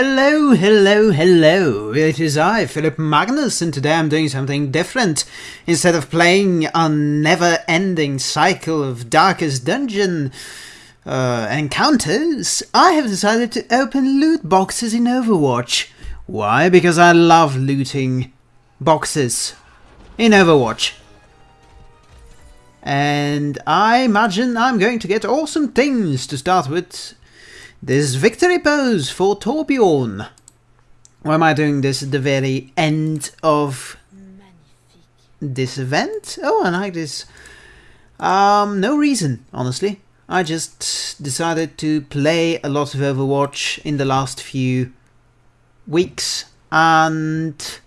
Hello, hello, hello. It is I, Philip Magnus, and today I'm doing something different. Instead of playing a never-ending cycle of Darkest Dungeon uh, encounters, I have decided to open loot boxes in Overwatch. Why? Because I love looting boxes in Overwatch. And I imagine I'm going to get awesome things to start with. This victory pose for Torbjorn. Why am I doing this at the very end of this event? Oh, I like this. Um, no reason, honestly. I just decided to play a lot of Overwatch in the last few weeks and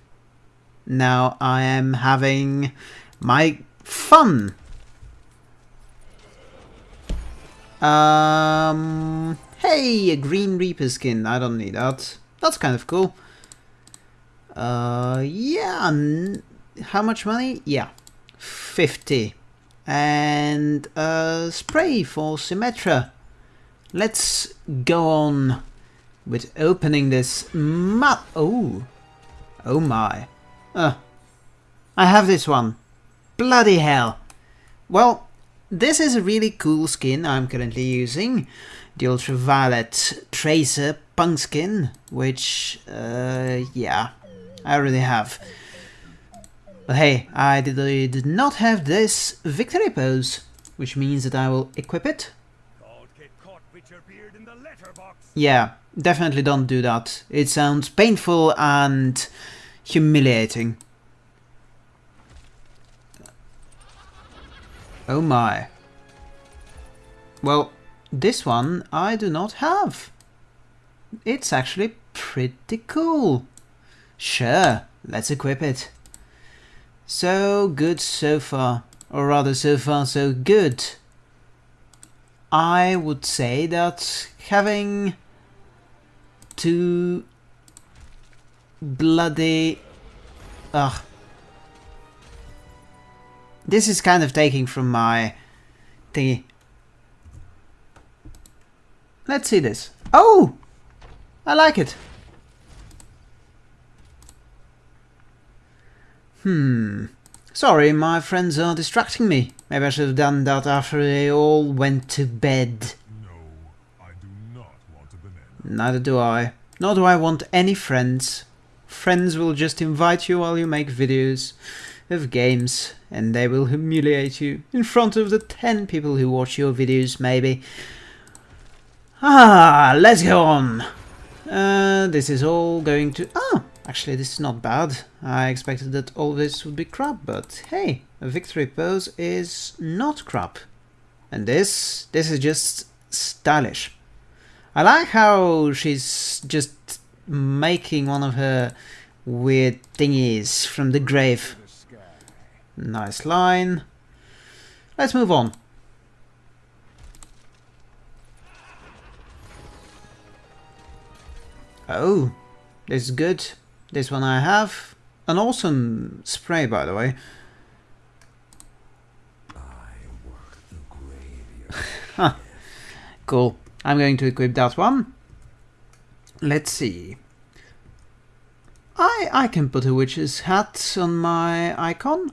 now I am having my fun. Um, hey, a Green Reaper skin. I don't need that. That's kind of cool. Uh, yeah. How much money? Yeah, 50. And a spray for Symmetra. Let's go on with opening this map. Oh, oh my. Uh, I have this one. Bloody hell. Well, this is a really cool skin I'm currently using. The Ultraviolet Tracer Punk skin, which, uh, yeah, I already have. But hey, I did, I did not have this victory pose, which means that I will equip it. Yeah, definitely don't do that. It sounds painful and humiliating. Oh my. Well, this one I do not have. It's actually pretty cool. Sure, let's equip it. So good so far, or rather so far so good. I would say that having two bloody... Ugh. This is kind of taking from my thingy. Let's see this. Oh! I like it. Hmm. Sorry, my friends are distracting me. Maybe I should have done that after they all went to bed. No, I do not want a banana. Neither do I. Nor do I want any friends. Friends will just invite you while you make videos of games, and they will humiliate you in front of the 10 people who watch your videos, maybe. Ah, let's go on. Uh, this is all going to... Ah, actually this is not bad. I expected that all this would be crap, but hey, a victory pose is not crap. And this, this is just stylish. I like how she's just making one of her weird thingies from the grave. Nice line. Let's move on. Oh, this is good. This one I have. An awesome spray, by the way. Cool. I'm going to equip that one. Let's see. I, I can put a witch's hat on my icon.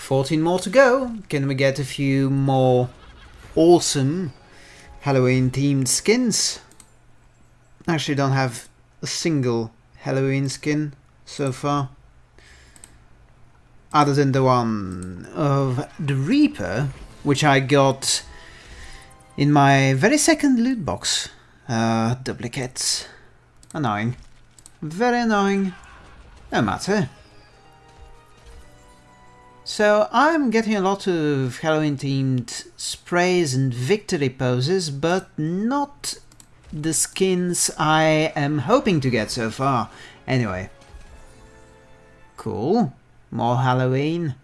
14 more to go. Can we get a few more awesome Halloween themed skins? Actually don't have a single Halloween skin so far. Other than the one of the Reaper, which I got in my very second loot box. Uh, duplicates. Annoying. Very annoying. No matter. So I'm getting a lot of Halloween themed sprays and victory poses, but not the skins I am hoping to get so far. Anyway. Cool. More Halloween.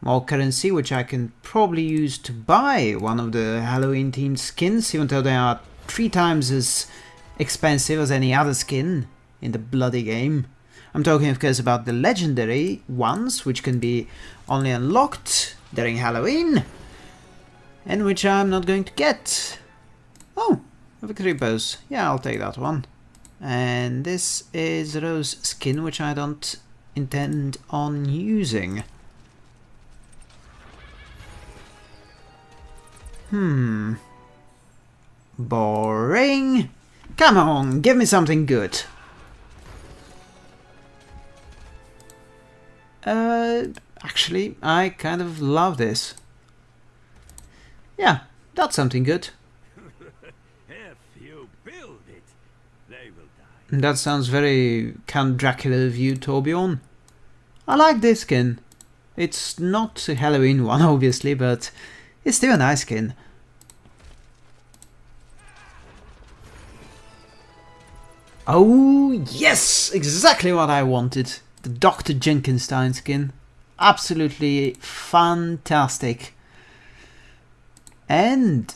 More currency, which I can probably use to buy one of the Halloween themed skins, even though they are three times as expensive as any other skin in the bloody game. I'm talking of course about the legendary ones, which can be only unlocked during Halloween, and which I'm not going to get. Oh, a victory pose. Yeah, I'll take that one. And this is Rose skin, which I don't intend on using. Hmm. Boring. Come on, give me something good. Uh, actually, I kind of love this. Yeah, that's something good. If you build it, they will die. That sounds very Count Dracula of you, Torbjorn. I like this skin. It's not a Halloween one, obviously, but it's still a nice skin. Oh, yes! Exactly what I wanted. The Dr. Junkenstein skin. Absolutely fantastic. And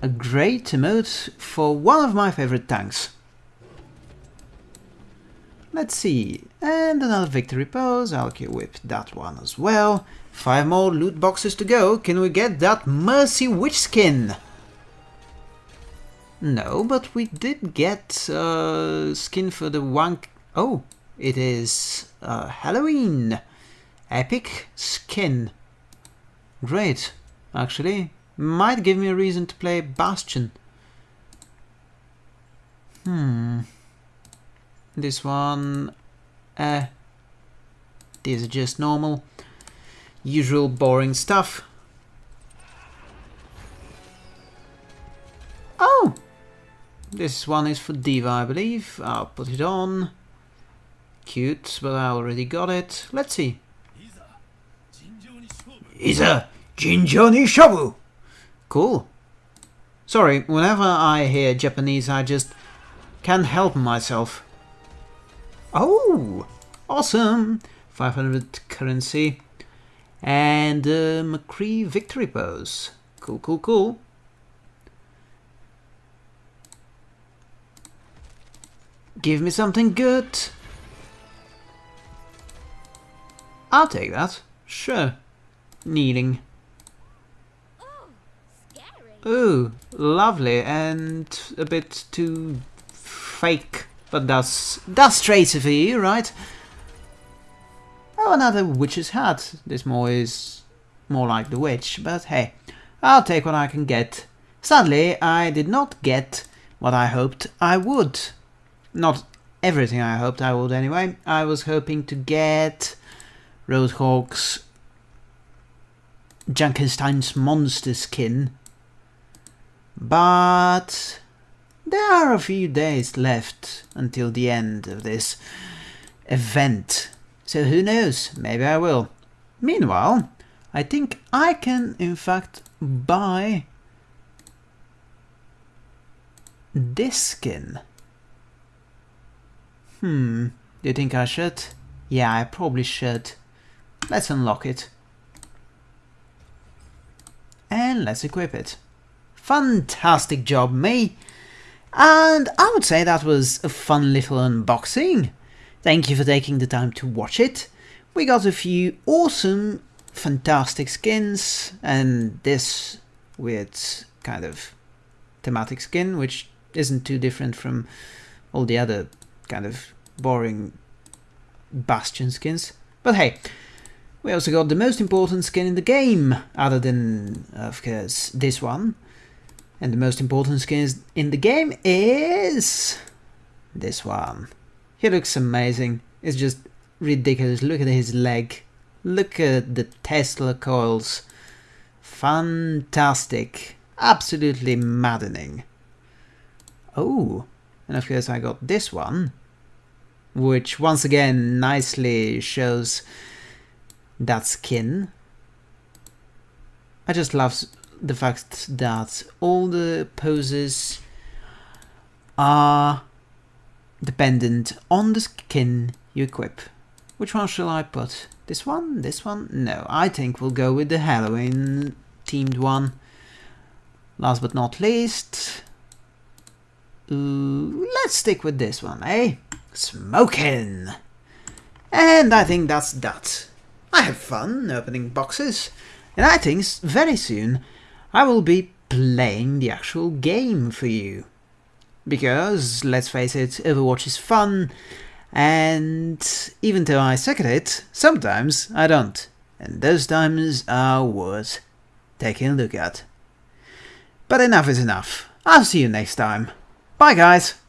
a great emote for one of my favorite tanks. Let's see, and another victory pose, I'll whip that one as well. Five more loot boxes to go, can we get that Mercy Witch skin? No, but we did get uh, skin for the one... Oh, it is uh, Halloween! Epic skin. Great, actually. Might give me a reason to play Bastion. Hmm. This one... Eh. These are just normal. Usual boring stuff. Oh! This one is for D.Va, I believe. I'll put it on. Cute, but I already got it. Let's see. Iza Jinjo ni! Cool. Sorry, whenever I hear Japanese, I just can't help myself. Oh! Awesome! 500 currency. And uh, McCree victory pose. Cool, cool, cool. Give me something good. I'll take that. Sure. Kneeling. Oh, Ooh, lovely and a bit too fake, but that's that's Tracer for you, right? Oh, another witch's hat. This more is more like the witch, but hey, I'll take what I can get. Sadly, I did not get what I hoped I would. Not everything I hoped I would anyway. I was hoping to get Roadhog's Junkenstein's monster skin. But there are a few days left until the end of this event. So who knows, maybe I will. Meanwhile, I think I can in fact buy this skin. Hmm, do you think I should? Yeah, I probably should. Let's unlock it. And let's equip it. Fantastic job, me! And I would say that was a fun little unboxing. Thank you for taking the time to watch it. We got a few awesome, fantastic skins, and this weird kind of thematic skin, which isn't too different from all the other kind of boring Bastion skins. But hey, we also got the most important skin in the game, other than, of course, this one. And the most important skin in the game is... this one. He looks amazing. It's just ridiculous. Look at his leg. Look at the Tesla coils. Fantastic. Absolutely maddening. Oh, and of course I got this one, which once again nicely shows that skin. I just love the fact that all the poses are dependent on the skin you equip. Which one shall I put? This one? This one? No, I think we'll go with the Halloween themed one. Last but not least, let's stick with this one, eh? Smoking! And I think that's that. I have fun opening boxes, and I think very soon I will be playing the actual game for you. because, let's face it, Overwatch is fun, and even though I suck at it, sometimes I don't. And those times are worth taking a look at. But enough is enough. I'll see you next time. Bye guys!